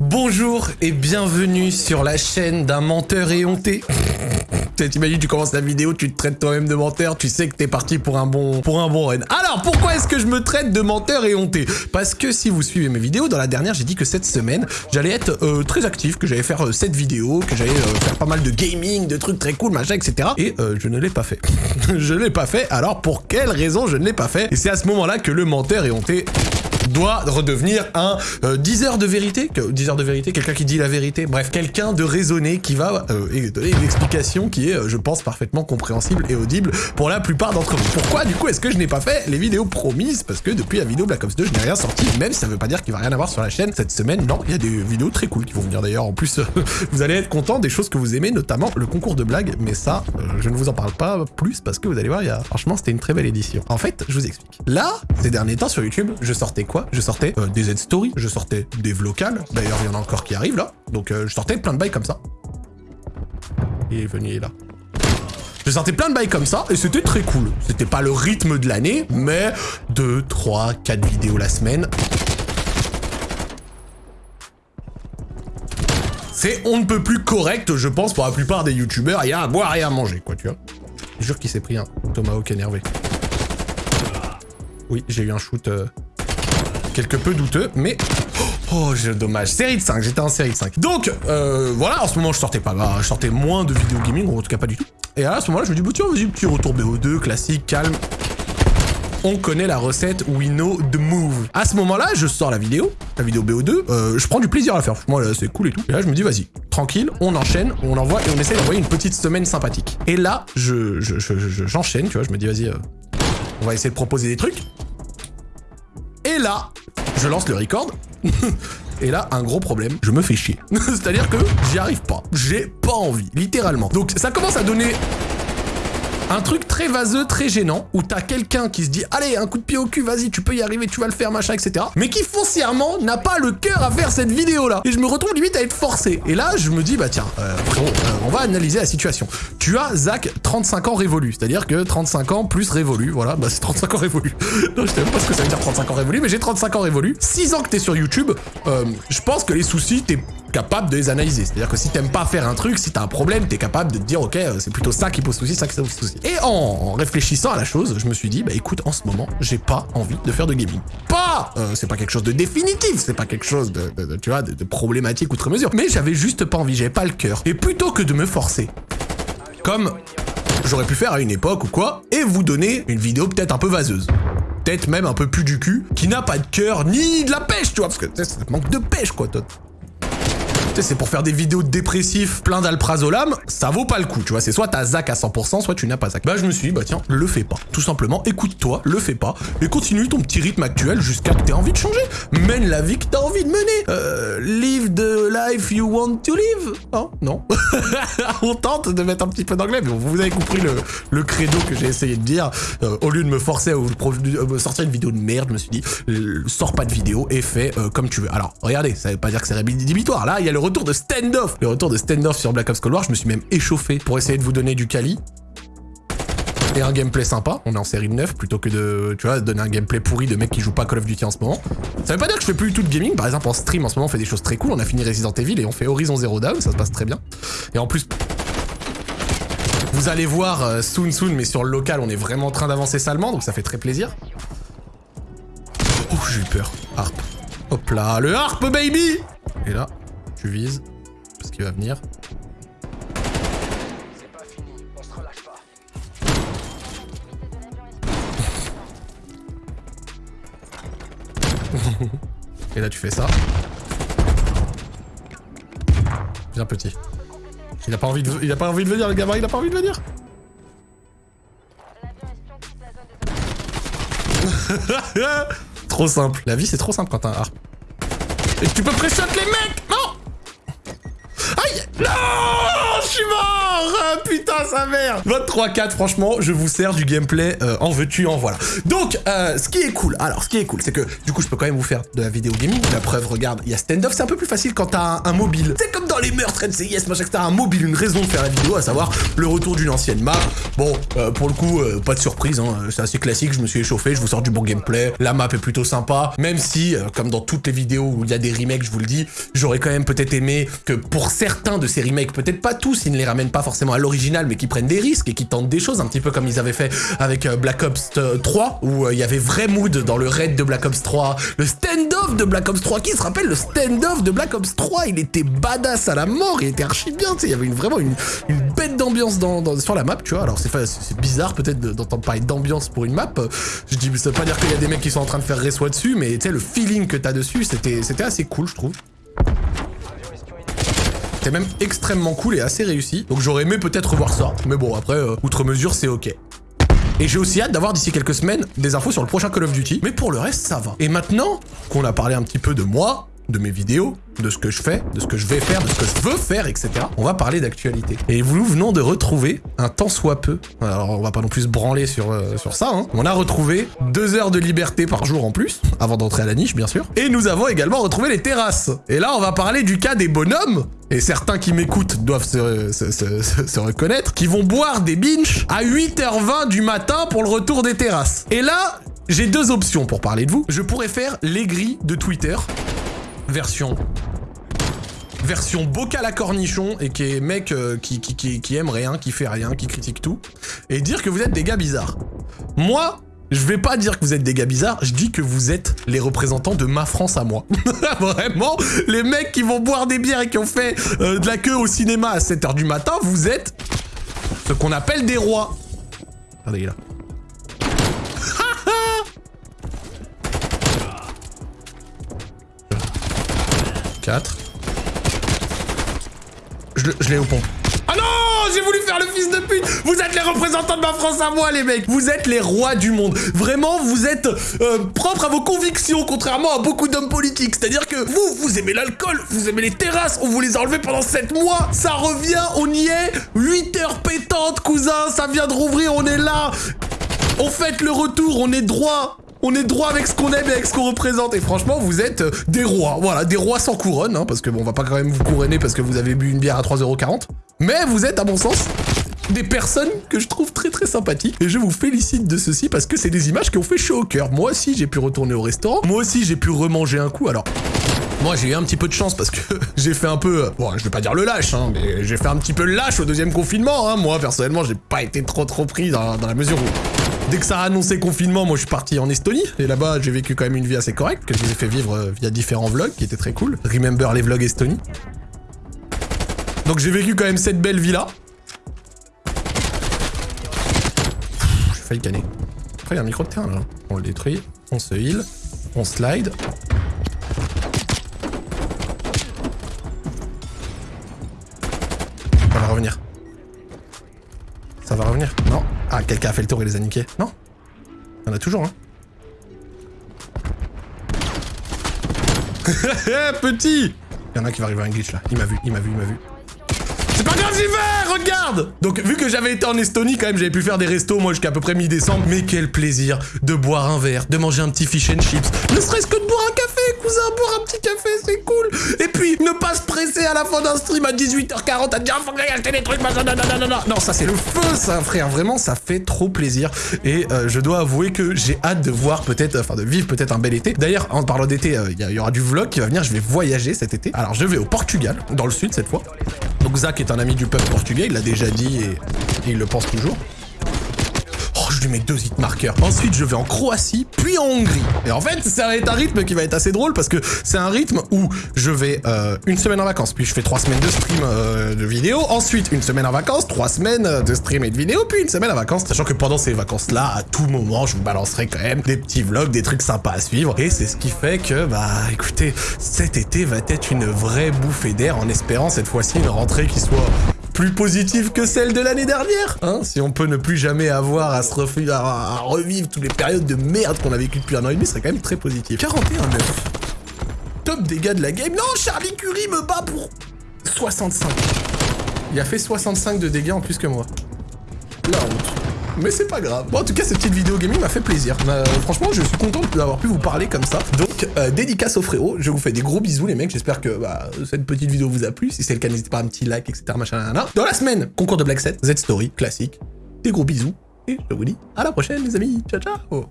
Bonjour et bienvenue sur la chaîne d'un menteur éhonté. T'imagines, tu commences la vidéo, tu te traites toi-même de menteur, tu sais que t'es parti pour un bon pour un bon run. Alors, pourquoi est-ce que je me traite de menteur éhonté? Parce que si vous suivez mes vidéos, dans la dernière, j'ai dit que cette semaine, j'allais être euh, très actif, que j'allais faire euh, cette vidéo, que j'allais euh, faire pas mal de gaming, de trucs très cool, machin, etc. Et je ne l'ai pas fait. je ne l'ai pas fait, alors pour quelle raison je ne l'ai pas fait? Et c'est à ce moment-là que le menteur éhonté doit redevenir un 10 heures de vérité, 10 heures de vérité, quelqu'un qui dit la vérité, bref, quelqu'un de raisonné qui va euh, donner une explication qui est, euh, je pense, parfaitement compréhensible et audible pour la plupart d'entre vous. Pourquoi, du coup, est-ce que je n'ai pas fait les vidéos promises? Parce que depuis la vidéo Black Ops 2, je n'ai rien sorti, même si ça veut pas dire qu'il va rien avoir sur la chaîne cette semaine. Non, il y a des vidéos très cool qui vont venir d'ailleurs. En plus, vous allez être content des choses que vous aimez, notamment le concours de blagues, mais ça, euh, je ne vous en parle pas plus parce que vous allez voir, il y a... franchement, c'était une très belle édition. En fait, je vous explique. Là, ces derniers temps sur YouTube, je sortais quoi Je sortais des Z-Stories, je sortais des vlocales, d'ailleurs il y en a encore qui arrivent là, donc euh, je sortais plein de bails comme ça. Il est venu, là. Je sortais plein de bails comme ça, et c'était très cool. C'était pas le rythme de l'année, mais 2, 3, 4 vidéos la semaine. C'est on ne peut plus correct, je pense, pour la plupart des youtubeurs. Il y a à boire et à manger, quoi, tu vois. Je jure qu'il s'est pris un tomahawk énervé. Oui, j'ai eu un shoot... Euh, quelque peu douteux, mais... Oh, j'ai dommage. Série de 5, j'étais en série de 5. Donc, euh, voilà, en ce moment, je sortais pas, je sortais moins de vidéos gaming, ou en tout cas pas du tout. Et à ce moment-là, je me dis, bah tiens, vas-y, petit retour BO2, classique, calme. On connaît la recette, we know the move. À ce moment-là, je sors la vidéo, la vidéo BO2, euh, je prends du plaisir à la faire. Moi, c'est cool et tout. Et là, je me dis, vas-y, tranquille, on enchaîne, on envoie et on essaie d'envoyer une petite semaine sympathique. Et là, je, j'enchaîne, tu vois, je me dis, vas-y, euh, on va essayer de proposer des trucs. Et là, je lance le record. Et là, un gros problème, je me fais chier. C'est-à-dire que j'y arrive pas. J'ai pas envie, littéralement. Donc ça commence à donner un truc très vaseux, très gênant, où t'as quelqu'un qui se dit « Allez, un coup de pied au cul, vas-y, tu peux y arriver, tu vas le faire, machin, etc. » Mais qui foncièrement n'a pas le cœur à faire cette vidéo-là. Et je me retrouve limite à être forcé. Et là, je me dis « Bah tiens, euh, euh, on va analyser la situation. Tu as Zach, 35 ans révolu. C'est-à-dire que 35 ans plus révolu, voilà, bah c'est 35 ans révolu. non, je sais pas ce que ça veut dire 35 ans révolu, mais j'ai 35 ans révolu. 6 ans que t'es sur YouTube, euh, je pense que les soucis, t'es capable de les analyser. C'est-à-dire que si t'aimes pas faire un truc, si t'as un problème, t'es capable de te dire, ok, euh, c'est plutôt ça qui pose souci, ça qui pose souci. Et en, réfléchissant à la chose, je me suis dit, bah écoute, en ce moment, j'ai pas envie de faire de gaming. Pas euh, C'est pas quelque chose de définitif, c'est pas quelque chose de, tu vois, de, problématique outre mesure. Mais j'avais juste pas envie, j'avais pas le cœur. Et plutôt que de me forcer, comme j'aurais pu faire à une époque ou quoi, et vous donner une vidéo peut-être un peu vaseuse peut-être même un peu plus du cul, qui n'a pas de cœur ni de la pêche, tu vois, parce que ça manque de pêche, quoi, toi c'est pour faire des vidéos dépressifs plein d'alprazolam, ça vaut pas le coup, tu vois. C'est soit t'as Zach à 100%, soit tu n'as pas Zach. Bah, je me suis dit, bah tiens, le fais pas. Tout simplement, écoute-toi, le fais pas, et continue ton petit rythme actuel jusqu'à que t'aies envie de changer. Mène la vie que t'as envie de mener. Euh, live the life you want to live. Oh, non. On tente de mettre un petit peu d'anglais, mais vous avez compris le, le credo que j'ai essayé de dire. Euh, au lieu de me forcer à vous euh, sortir une vidéo de merde, je me suis dit, sors pas de vidéo et fais euh, comme tu veux. Alors, regardez, ça veut pas dire que c'est rédhibitoire. Là, il y a le retour de standoff. Le retour de standoff sur Black Ops Cold War, je me suis même échauffé pour essayer de vous donner du quali. Et un gameplay sympa, on est en série de 9 plutôt que de, tu vois, donner un gameplay pourri de mecs qui jouent pas Call of Duty en ce moment. Ça veut pas dire que je fais plus du tout de gaming, par exemple en stream en ce moment on fait des choses très cool, on a fini Resident Evil et on fait Horizon Zero Dawn, ça se passe très bien. Et en plus, vous allez voir euh, soon soon, mais sur le local on est vraiment en train d'avancer salement, donc ça fait très plaisir. Oh j'ai eu peur, harp. Hop là, le harp baby Et là, tu vises, parce qu'il va venir. Pas fini, on se relâche pas. Et là tu fais ça. Viens petit. Il a pas envie de, il a pas envie de venir le gamin, il a pas envie de venir. trop simple. La vie c'est trop simple quand t'as un harp. Et tu peux pré-shot les mecs Non je suis mort ah, Putain sa mère Votre 3-4, franchement, je vous sers du gameplay euh, en veux-tu, en voilà. Donc, euh, ce qui est cool, alors, ce qui est cool, c'est que, du coup, je peux quand même vous faire de la vidéo gaming. La preuve, regarde, il y a stand-off, c'est un peu plus facile quand t'as un, mobile. C'est comme dans les meurtres NCIS, machin, t'as un mobile, une raison de faire la vidéo, à savoir le retour d'une ancienne map. Bon, euh, pour le coup, pas de surprise, hein, c'est assez classique, je me suis échauffé, je vous sors du bon gameplay. La map est plutôt sympa, même si, comme dans toutes les vidéos où il y a des remakes, je vous le dis, j'aurais quand même peut-être aimé que pour certains de ces remakes, peut-être pas tous, ils ne les ramènent pas forcément à l'original, mais qui prennent des risques et qui tentent des choses, un petit peu comme ils avaient fait avec euh, Black Ops 3, où euh, il y avait vrai mood dans le raid de Black Ops 3, le stand-off de Black Ops 3, qui se rappelle le stand-off de Black Ops 3, il était badass à la mort, il était archi bien, tu sais, il y avait vraiment une, bête d'ambiance dans, sur la map, tu vois, alors c'est bizarre peut-être d'entendre parler d'ambiance pour une map, je dis, ça veut pas dire qu'il y a des mecs qui sont en train de faire réseau dessus, mais tu sais, le feeling que t'as dessus, c'était assez cool, je trouve. C'était même extrêmement cool et assez réussi. Donc j'aurais aimé peut-être voir ça. Mais bon, après, euh, outre mesure, c'est ok. Et j'ai aussi hâte d'avoir d'ici quelques semaines des infos sur le prochain Call of Duty. Mais pour le reste, ça va. Et maintenant qu'on a parlé un petit peu de moi, de mes vidéos, de ce que je fais, de ce que je vais faire, de ce que je veux faire, etc. On va parler d'actualité. Et nous venons de retrouver un tant soit peu, alors on va pas non plus se branler sur, euh, sur ça, hein. on a retrouvé deux heures de liberté par jour en plus, avant d'entrer à la niche bien sûr, et nous avons également retrouvé les terrasses. Et là on va parler du cas des bonhommes, et certains qui m'écoutent doivent se, reconnaître, qui vont boire des binges à 8h20 du matin pour le retour des terrasses. Et là, j'ai deux options pour parler de vous. Je pourrais faire grilles de Twitter, version version bocal à cornichon et qui est mec euh, qui, qui, qui, aime rien, qui fait rien, qui critique tout, et dire que vous êtes des gars bizarres. Moi, je vais pas dire que vous êtes des gars bizarres, je dis que vous êtes les représentants de ma France à moi. Vraiment, les mecs qui vont boire des bières et qui ont fait euh, de la queue au cinéma à 7h du matin, vous êtes ce qu'on appelle des rois. Regardez, il est là. 4. Je, l'ai au pont. Ah non J'ai voulu faire le fils de pute Vous êtes les représentants de ma France à moi, les mecs Vous êtes les rois du monde. Vraiment, vous êtes euh, propres à vos convictions, contrairement à beaucoup d'hommes politiques. C'est-à-dire que vous, vous aimez l'alcool, vous aimez les terrasses, on vous les a enlevés pendant 7 mois. Ça revient, on y est. 8 heures pétantes, cousin, ça vient de rouvrir, on est là. On fête le retour, on est droit. On est droit avec ce qu'on aime et avec ce qu'on représente. Et franchement, vous êtes euh, des rois. Voilà, des rois sans couronne, hein, parce que bon, on va pas quand même vous couronner parce que vous avez bu une bière à 3,40€. Mais vous êtes, à mon sens, des personnes que je trouve très très sympathiques. Et je vous félicite de ceci parce que c'est des images qui ont fait chaud au cœur. Moi aussi, j'ai pu retourner au restaurant. Moi aussi, j'ai pu remanger un coup. Alors, moi, j'ai eu un petit peu de chance parce que j'ai fait un peu... Euh, bon, je vais pas dire le lâche, hein, mais j'ai fait un petit peu le lâche au deuxième confinement. Hein. Moi, personnellement, j'ai pas été trop trop pris dans, dans la mesure où Dès que ça a annoncé confinement, moi je suis parti en Estonie. Et là-bas, j'ai vécu quand même une vie assez correcte, que je vous ai fait vivre euh, via différents vlogs, qui étaient très cool. Remember les vlogs Estonie. Donc j'ai vécu quand même cette belle vie-là. J'ai failli canner. Après, il y a un micro de terrain, là. On le détruit, on se heal, on slide. Revenir. Ça va revenir Non ah, quelqu'un a fait le tour et les a niqués. Non Il y en a toujours, hein. Petit Il y en a qui va arriver à un glitch, là. Il m'a vu, il m'a vu, il m'a vu. Pas grave, j'y vais Regarde Donc, vu que j'avais été en Estonie, quand même, j'avais pu faire des restos, moi, jusqu'à peu près mi-décembre. Mais quel plaisir de boire un verre, de manger un petit fish and chips. Ne serait-ce que de boire un café, cousin, boire un petit café, c'est cool Et puis, ne pas se presser à la fin d'un stream à 18h40 à dire « Faut que acheter des trucs, machin, non, ça, c'est le feu, ça, frère Vraiment, ça fait trop plaisir. Et euh, je dois avouer que j'ai hâte de voir peut-être, enfin, de vivre peut-être un bel été. D'ailleurs, en parlant d'été, euh, il y, aura du vlog qui va venir, je vais voyager cet été. Alors, je vais au Portugal, dans le sud, cette fois. Donc Zach est un ami du peuple portugais, il l'a déjà dit et, il le pense toujours je lui mets deux hit marqueurs. Ensuite, je vais en Croatie, puis en Hongrie. Et en fait, ça va être un rythme qui va être assez drôle parce que c'est un rythme où je vais euh, une semaine en vacances, puis je fais trois semaines de stream euh, de vidéo. Ensuite, une semaine en vacances, trois semaines de stream et de vidéo, puis une semaine en vacances. Sachant que pendant ces vacances-là, à tout moment, je vous balancerai quand même des petits vlogs, des trucs sympas à suivre. Et c'est ce qui fait que, bah, écoutez, cet été va être une vraie bouffée d'air en espérant cette fois-ci une rentrée qui soit plus positive que celle de l'année dernière. Hein si on peut ne plus jamais avoir à se à, revivre toutes les périodes de merde qu'on a vécues depuis un an et demi, ce serait quand même très positif. 41-9. Top dégâts de la game. Non, Charlie Curie me bat pour 65. Il a fait 65 de dégâts en plus que moi. La honte. Mais c'est pas grave. Bon, en tout cas, cette petite vidéo gaming m'a fait plaisir. Euh, franchement, je suis content d'avoir pu vous parler comme ça. Donc, euh, dédicace au frérot. Je vous fais des gros bisous, les mecs. J'espère que bah, cette petite vidéo vous a plu. Si c'est le cas, n'hésitez pas à un petit like, etc. Machin, Dans la semaine, concours de Black 7, Z-Story, classique. Des gros bisous. Et je vous dis à la prochaine, les amis. Ciao, ciao